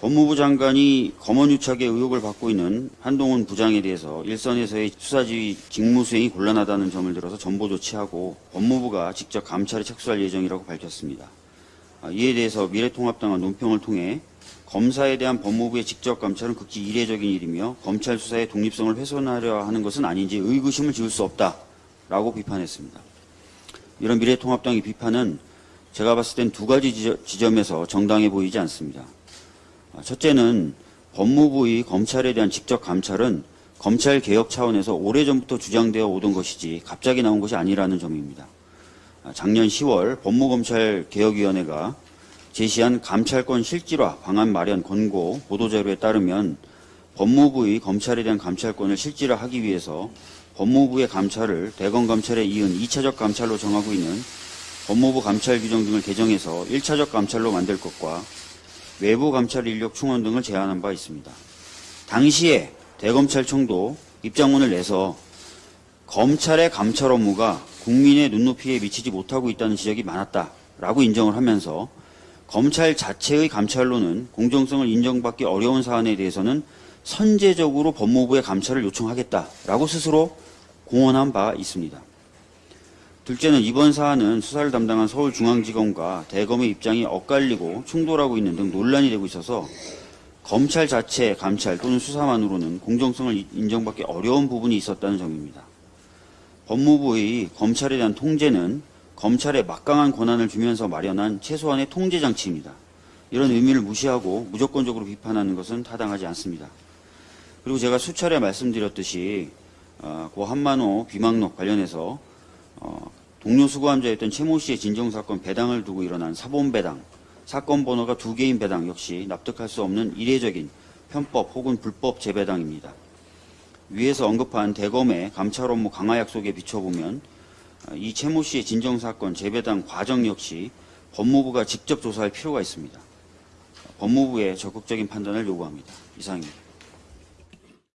법무부 장관이 검언유착의 의혹을 받고 있는 한동훈 부장에 대해서 일선에서의 수사지휘 직무수행이 곤란하다는 점을 들어서 전보 조치하고 법무부가 직접 감찰에 착수할 예정이라고 밝혔습니다. 아, 이에 대해서 미래통합당은 논평을 통해 검사에 대한 법무부의 직접 감찰은 극히 이례적인 일이며 검찰 수사의 독립성을 훼손하려 하는 것은 아닌지 의구심을 지울 수 없다라고 비판했습니다. 이런 미래통합당의 비판은 제가 봤을 땐 두 가지 지점에서 정당해 보이지 않습니다. 아, 첫째는 법무부의 검찰에 대한 직접 감찰은 검찰 개혁 차원에서 오래전부터 주장되어 오던 것이지 갑자기 나온 것이 아니라는 점입니다. 아, 작년 10월 법무검찰개혁위원회가 제시한 감찰권 실질화 방안 마련 권고 보도자료에 따르면 법무부의 검찰에 대한 감찰권을 실질화하기 위해서 법무부의 감찰을 대검감찰에 이은 2차적 감찰로 정하고 있는 법무부 감찰 규정 등을 개정해서 1차적 감찰로 만들 것과 외부 감찰 인력 충원 등을 제안한 바 있습니다. 당시에 대검찰청도 입장문을 내서 검찰의 감찰 업무가 국민의 눈높이에 미치지 못하고 있다는 지적이 많았다라고 인정을 하면서 검찰 자체의 감찰로는 공정성을 인정받기 어려운 사안에 대해서는 선제적으로 법무부의 감찰을 요청하겠다라고 스스로 공언한 바 있습니다. 둘째는 이번 사안은 수사를 담당한 서울중앙지검과 대검의 입장이 엇갈리고 충돌하고 있는 등 논란이 되고 있어서 검찰 자체 감찰 또는 수사만으로는 공정성을 인정받기 어려운 부분이 있었다는 점입니다. 법무부의 검찰에 대한 통제는 검찰에 막강한 권한을 주면서 마련한 최소한의 통제 장치입니다. 이런 의미를 무시하고 무조건적으로 비판하는 것은 타당하지 않습니다. 그리고 제가 수차례 말씀드렸듯이 어, 고 한만호 비망록 관련해서 어, 동료 수고함자였던 최모 씨의 진정사건 배당을 두고 일어난 사본배당, 사건 번호가 두 개인 배당 역시 납득할 수 없는 이례적인 편법 혹은 불법 재배당입니다. 위에서 언급한 대검의 감찰 업무 강화 약속에 비춰보면 어, 이 최모 씨의 진정사건 재배당 과정 역시 법무부가 직접 조사할 필요가 있습니다. 법무부의 적극적인 판단을 요구합니다. 이상입니다.